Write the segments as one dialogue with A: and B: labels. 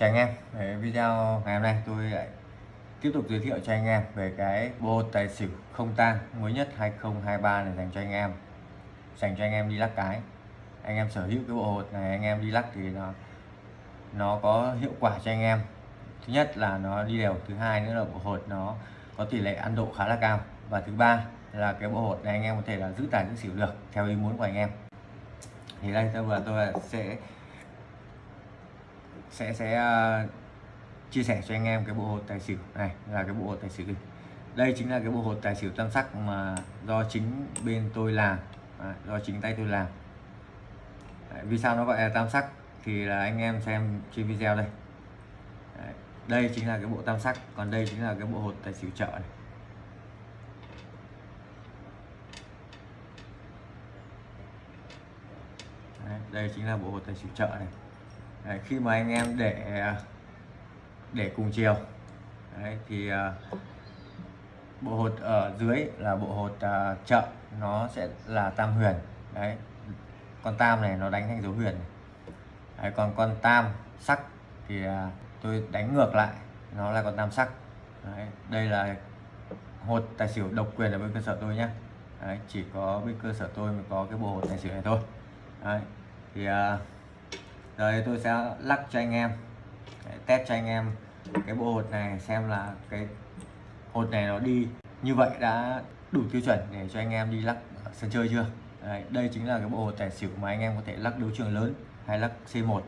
A: chào anh em Đấy, video ngày hôm nay tôi lại tiếp tục giới thiệu cho anh em về cái bộ tài xỉu không tang mới nhất 2023 này dành cho anh em dành cho anh em đi lắc cái. Anh em sở hữu cái bộ hột này anh em đi lắc thì nó nó có hiệu quả cho anh em. Thứ nhất là nó đi đều thứ hai nữa là bộ hột nó có tỷ lệ ăn độ khá là cao. Và thứ ba là cái bộ hột này anh em có thể là giữ tài giữ xỉu được theo ý muốn của anh em. Thì đây tôi vừa tôi sẽ sẽ sẽ uh, chia sẻ cho anh em cái bộ hột tài xỉu này là cái bộ hột tài xỉu đây chính là cái bộ hột tài xỉu tam sắc mà do chính bên tôi làm. À, do chính tay tôi làm. Đấy, vì sao nó gọi là tam sắc thì là anh em xem trên video đây. Đấy, đây chính là cái bộ tam sắc còn đây chính là cái bộ hột tài xỉu chợ này. Đấy, đây chính là bộ hột tài xỉu chợ này. Đấy, khi mà anh em để để cùng chiều. Đấy, thì uh, bộ hột ở dưới là bộ hột uh, chợ nó sẽ là tam huyền. Đấy con tam này nó đánh thành dấu huyền đấy, còn con tam sắc thì uh, tôi đánh ngược lại nó là con tam sắc. Đấy, đây là hột tài xỉu độc quyền ở bên cơ sở tôi nhé đấy, chỉ có bên cơ sở tôi mới có cái bộ hột tài xỉu này thôi. Đấy, thì uh, rồi tôi sẽ lắc cho anh em để test cho anh em cái bộ hột này xem là cái hột này nó đi như vậy đã đủ tiêu chuẩn để cho anh em đi lắc sân chơi chưa? Đấy, đây chính là cái bộ hột tài xỉu mà anh em có thể lắc đấu trường lớn hay lắc C1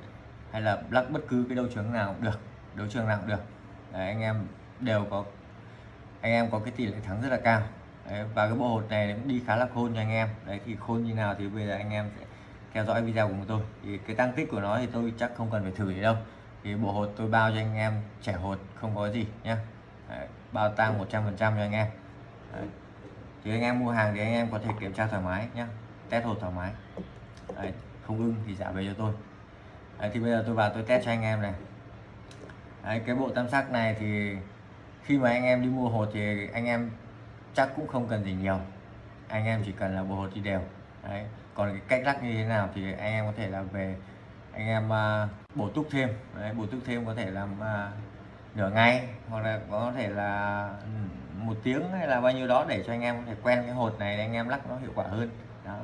A: hay là lắc bất cứ cái đấu trường nào cũng được đấu trường nào cũng được. Đấy, anh em đều có anh em có cái tỷ lệ thắng rất là cao. Đấy, và cái bộ hột này cũng đi khá là khôn cho anh em. Đấy thì khôn như nào thì bây giờ anh em sẽ theo dõi video của tôi thì cái tăng tích của nó thì tôi chắc không cần phải thử gì đâu thì bộ hột tôi bao cho anh em trẻ hột không có gì nhé bao tăng 100 phần trăm cho anh em Đấy. thì anh em mua hàng thì anh em có thể kiểm tra thoải mái nhé test hột thoải mái Đấy. không ưng thì trả về cho tôi Đấy, thì bây giờ tôi vào tôi test cho anh em này Đấy, cái bộ tam sắc này thì khi mà anh em đi mua hột thì anh em chắc cũng không cần gì nhiều anh em chỉ cần là bộ hột đi đều Đấy còn cái cách lắc như thế nào thì anh em có thể là về anh em uh, bổ túc thêm. Đấy, bổ túc thêm có thể làm uh, nửa ngày hoặc là có thể là ừ, một tiếng hay là bao nhiêu đó để cho anh em có thể quen cái hột này để anh em lắc nó hiệu quả hơn. Đó.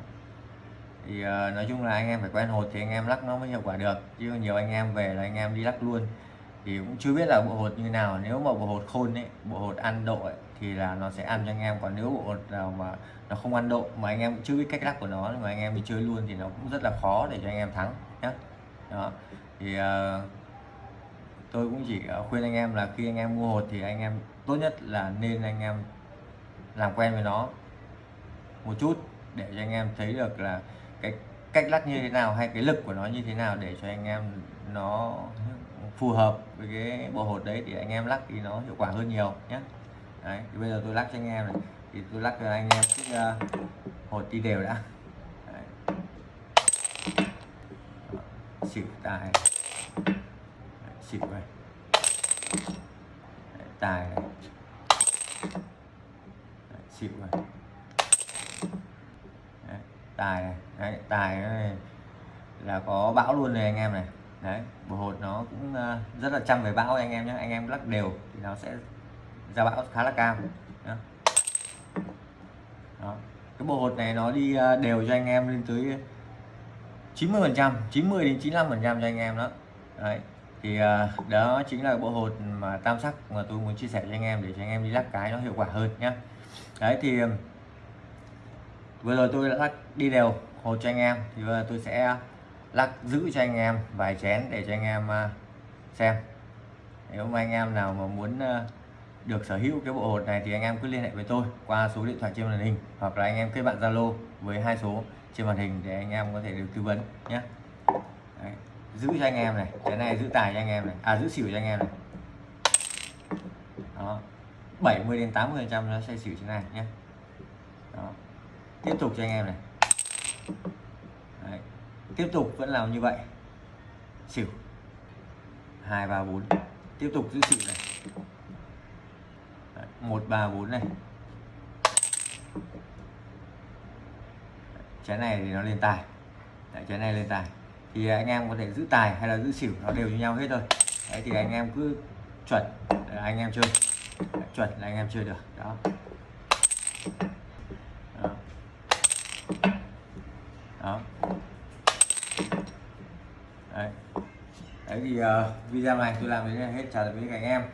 A: Thì uh, nói chung là anh em phải quen hột thì anh em lắc nó mới hiệu quả được. Chứ nhiều anh em về là anh em đi lắc luôn thì cũng chưa biết là bộ hột như nào. Nếu mà bộ hột khôn ấy bộ hột ăn độ ấy, thì là nó sẽ ăn cho anh em. Còn nếu bộ hột nào mà nó không ăn độ mà anh em chưa biết cách lắc của nó mà anh em đi chơi luôn thì nó cũng rất là khó để cho anh em thắng nhé đó. Thì uh, tôi cũng chỉ ờ, khuyên anh em là khi anh em mua hột thì anh em tốt nhất là nên anh em làm quen với nó một chút để cho anh em thấy được là cái cách lắc như thế nào hay cái lực của nó như thế nào để cho anh em nó phù hợp với cái bộ hột đấy thì anh em lắc thì nó hiệu quả hơn nhiều nhé đấy thì bây giờ tôi lắc cho anh em này. Thì tôi lắc cho anh em cái uh, hột đi đều đã. Đấy. xỉu tài. Xỉu này. Tài này. Xỉu này. Đấy, tài này. Đấy, tài này là có bão luôn này anh em này đấy bộ hột nó cũng ờ, rất là chăm về bão anh em nhé anh em lắc đều thì nó sẽ ra bão khá là cao đó. Đó. cái bộ hột này nó đi ờ, đều cho anh em lên tới 90 phần trăm 90 đến 95 phần trăm cho anh em đó đấy, thì ờ, đó chính là bộ hột mà tam sắc mà tôi muốn chia sẻ cho anh em để cho anh em đi lắc cái nó hiệu quả hơn nhé đấy thì, vừa rồi tôi đã lắc đi đều hột cho anh em, thì tôi sẽ lắc giữ cho anh em, vài chén để cho anh em à, xem. Nếu mà anh em nào mà muốn à, được sở hữu cái bộ hột này thì anh em cứ liên hệ với tôi qua số điện thoại trên màn hình hoặc là anh em kết bạn Zalo với hai số trên màn hình để anh em có thể được tư vấn nhé. Đấy, giữ cho anh em này cái này giữ tài cho anh em này à giữ xỉu cho anh em này. Đó 70 đến 80 phần trăm nó sẽ xỉu thế này nhé. Đó. tiếp tục cho anh em này tiếp tục vẫn làm như vậy. Xỉu. Hai ba bốn. Tiếp tục giữ xỉu này. Một ba bốn này. Trái này thì nó lên tài. Đấy, trái này lên tài. Thì anh em có thể giữ tài hay là giữ xỉu nó đều như nhau hết thôi. Đấy thì anh em cứ chuẩn là anh em chơi. Đấy, chuẩn là anh em chơi được. Đó. Đó, đó. Đấy thì uh, ờ, video này tôi làm đến đây hết chào tạm biệt các anh em.